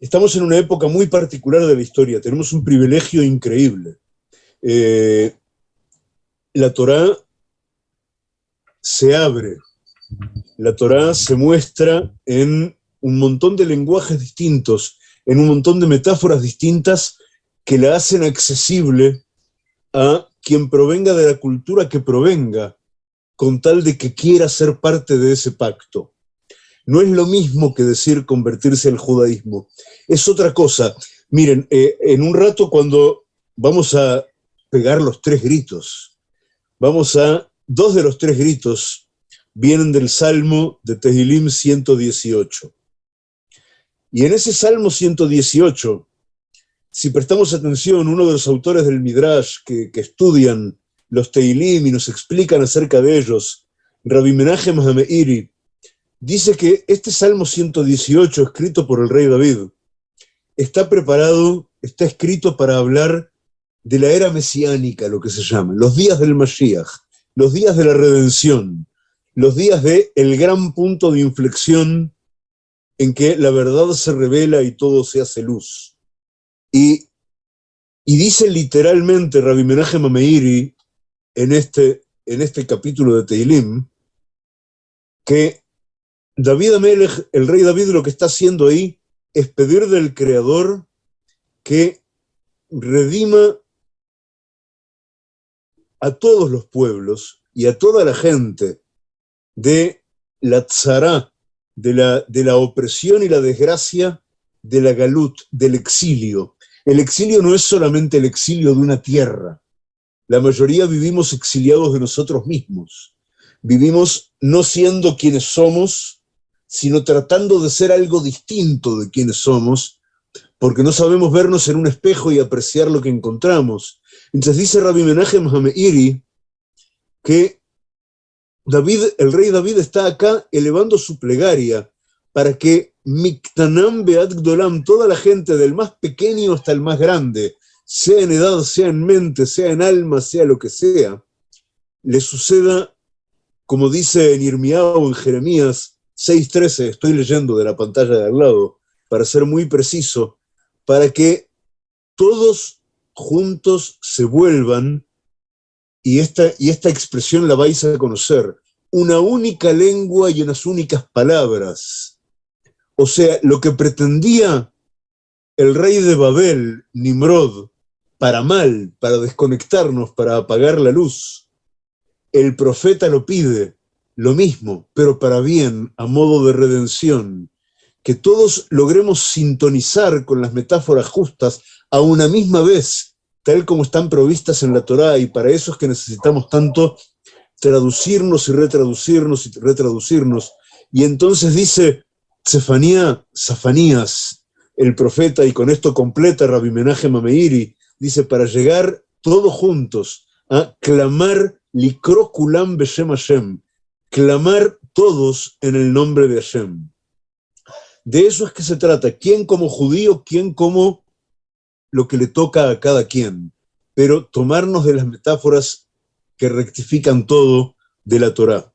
estamos en una época muy particular de la historia, tenemos un privilegio increíble. Eh, la Torá se abre, la Torá se muestra en un montón de lenguajes distintos, en un montón de metáforas distintas que la hacen accesible a quien provenga de la cultura que provenga, con tal de que quiera ser parte de ese pacto. No es lo mismo que decir convertirse al judaísmo, es otra cosa. Miren, eh, en un rato cuando vamos a pegar los tres gritos, vamos a, dos de los tres gritos vienen del Salmo de Tehilim 118. Y en ese Salmo 118, si prestamos atención, uno de los autores del Midrash que, estudian los Tehilim y nos explican acerca de ellos, Rabbi Menachem Hameiri, dice que este Salmo 118, escrito por el rey David, está preparado, está escrito para hablar de la era mesiánica, lo que se llama, los días del Mashiach, los días de la redención, los días de el gran punto de inflexión en que la verdad se revela y todo se hace luz. Y, dice literalmente Rabbi Menachem Ameiri en este, en este capítulo de Teilim, que David Amelech, el rey David, lo que está haciendo ahí es pedir del Creador que redima a todos los pueblos y a toda la gente de la tzara, de la, de la opresión y la desgracia de la galut, del exilio. El exilio no es solamente el exilio de una tierra. La mayoría vivimos exiliados de nosotros mismos. Vivimos no siendo quienes somos, sino tratando de ser algo distinto de quienes somos, porque no sabemos vernos en un espejo y apreciar lo que encontramos. Entonces dice Rabbi Menachem Hameiri que David, el rey David está acá elevando su plegaria para que Miktanam Beat toda la gente, del más pequeño hasta el más grande, sea en edad, sea en mente, sea en alma, sea lo que sea, le suceda, como dice en Irmiao, en Jeremías, 6.13, estoy leyendo de la pantalla de al lado, para ser muy preciso, para que todos juntos se vuelvan, y esta, y esta expresión la vais a conocer, una única lengua y unas únicas palabras. O sea, lo que pretendía el rey de Babel, Nimrod, para mal, para desconectarnos, para apagar la luz, el profeta lo pide, lo mismo, pero para bien, a modo de redención, que todos logremos sintonizar con las metáforas justas a una misma vez, tal como están provistas en la Torá, y para eso es que necesitamos tanto traducirnos y retraducirnos y retraducirnos. Y entonces dice Zefanía, Zafanías, el profeta, y con esto completa Rabbi Menachem Mameiri, dice, para llegar todos juntos a clamar Likrokulam Beshem Hashem, clamar todos en el nombre de Hashem. De eso es que se trata, quién como judío, quién como lo que le toca a cada quien, pero tomarnos de las metáforas que rectifican todo de la Torá.